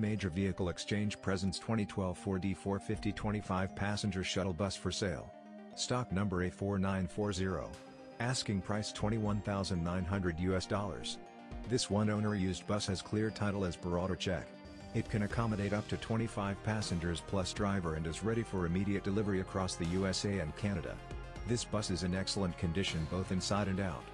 Major Vehicle Exchange presents 2012 Ford E450 25 passenger shuttle bus for sale. Stock number A4940. Asking price 21,900 US dollars. This one owner used bus has clear title as per auto check. It can accommodate up to 25 passengers plus driver and is ready for immediate delivery across the USA and Canada. This bus is in excellent condition both inside and out.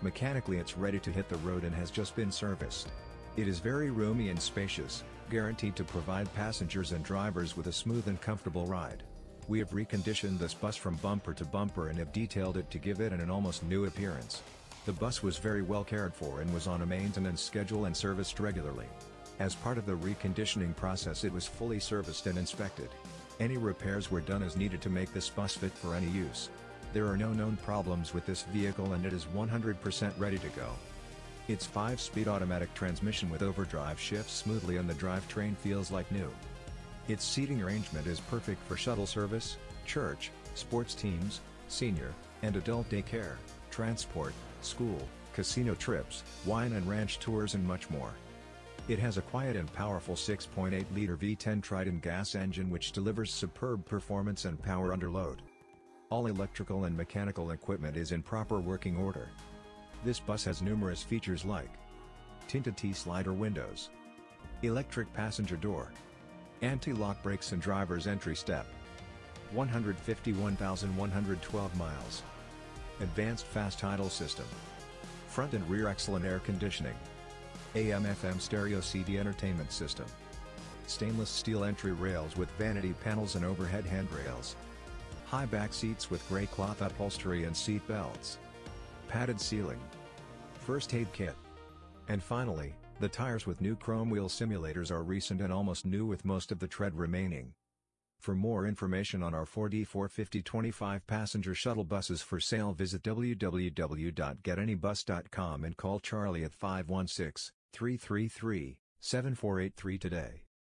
Mechanically it's ready to hit the road and has just been serviced. It is very roomy and spacious, guaranteed to provide passengers and drivers with a smooth and comfortable ride. We have reconditioned this bus from bumper to bumper and have detailed it to give it an almost new appearance. The bus was very well cared for and was on a maintenance schedule and serviced regularly. As part of the reconditioning process it was fully serviced and inspected. Any repairs were done as needed to make this bus fit for any use. There are no known problems with this vehicle and it is 100% ready to go. Its 5-speed automatic transmission with overdrive shifts smoothly and the drivetrain feels like new. Its seating arrangement is perfect for shuttle service, church, sports teams, senior, and adult daycare, transport, school, casino trips, wine and ranch tours and much more. It has a quiet and powerful 6.8-liter V10 Triton gas engine which delivers superb performance and power under load. All electrical and mechanical equipment is in proper working order. This bus has numerous features like tinted T-slider windows, electric passenger door, anti-lock brakes and driver's entry step, 151,112 miles, advanced fast idle system, front and rear excellent air conditioning, AM-FM stereo CD entertainment system, stainless steel entry rails with vanity panels and overhead handrails, high back seats with gray cloth upholstery and seat belts, padded ceiling, first aid kit. And finally, the tires with new chrome wheel simulators are recent and almost new with most of the tread remaining. For more information on our Ford E450 25 passenger shuttle buses for sale visit www.getanybus.com and call Charlie at 516-333-7483 today.